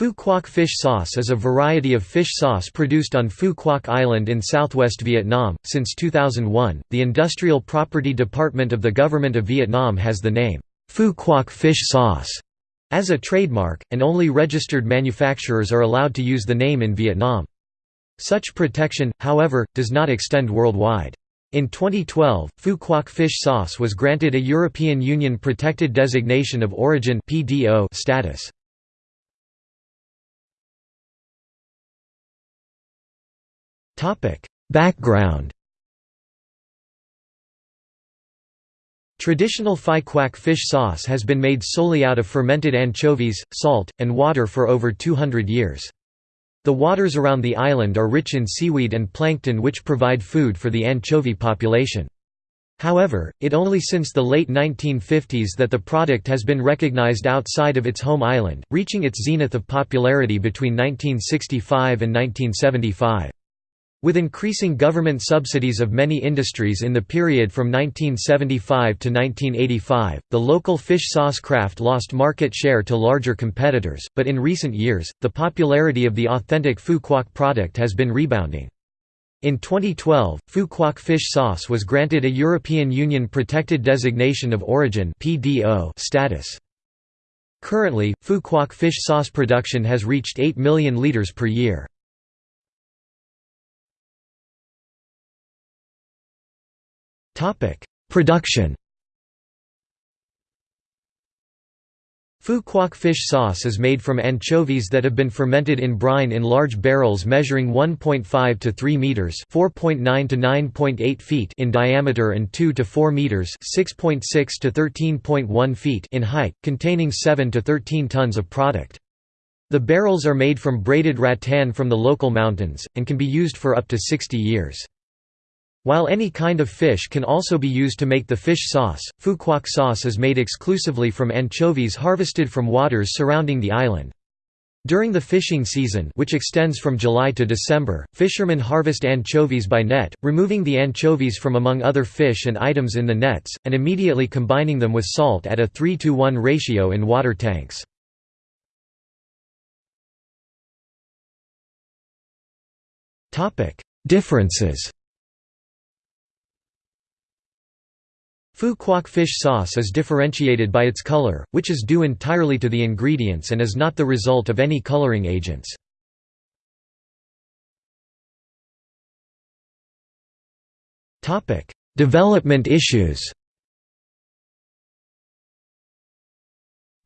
Phu Quoc fish sauce is a variety of fish sauce produced on Phu Quoc Island in southwest Vietnam. Since 2001, the Industrial Property Department of the Government of Vietnam has the name, Phu Quoc fish sauce, as a trademark, and only registered manufacturers are allowed to use the name in Vietnam. Such protection, however, does not extend worldwide. In 2012, Phu Quoc fish sauce was granted a European Union Protected Designation of Origin status. Background Traditional Phu Quoc fish sauce has been made solely out of fermented anchovies, salt, and water for over 200 years. The waters around the island are rich in seaweed and plankton which provide food for the anchovy population. However, it only since the late 1950s that the product has been recognized outside of its home island, reaching its zenith of popularity between 1965 and 1975. With increasing government subsidies of many industries in the period from 1975 to 1985, the local fish sauce craft lost market share to larger competitors, but in recent years, the popularity of the authentic Phu Quoc product has been rebounding. In 2012, Phu Quoc fish sauce was granted a European Union Protected Designation of Origin status. Currently, Phu Quoc fish sauce production has reached 8 million litres per year. Production Phu Quoc fish sauce is made from anchovies that have been fermented in brine in large barrels measuring 1.5 to 3 meters (4.9 to 9.8 feet) in diameter and 2 to 4 meters (6.6 to 13.1 feet) in height, containing 7 to 13 tons of product. The barrels are made from braided rattan from the local mountains and can be used for up to 60 years. While any kind of fish can also be used to make the fish sauce, Quoc sauce is made exclusively from anchovies harvested from waters surrounding the island. During the fishing season which extends from July to December, fishermen harvest anchovies by net, removing the anchovies from among other fish and items in the nets, and immediately combining them with salt at a 3 to 1 ratio in water tanks. Differences Phu Quoc fish sauce is differentiated by its color, which is due entirely to the ingredients and is not the result of any coloring agents. Development issues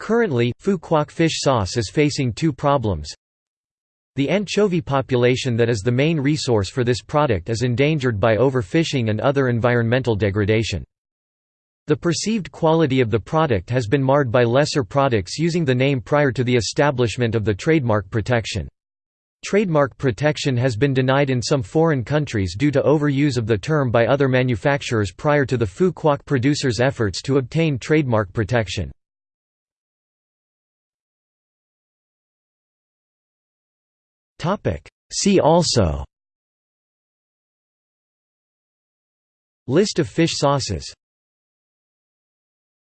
Currently, Phu Quoc fish sauce is facing two problems. The anchovy population that is the main resource for this product is endangered by overfishing and other environmental degradation. The perceived quality of the product has been marred by lesser products using the name prior to the establishment of the trademark protection. Trademark protection has been denied in some foreign countries due to overuse of the term by other manufacturers prior to the Phu Quoc producers' efforts to obtain trademark protection. See also List of fish sauces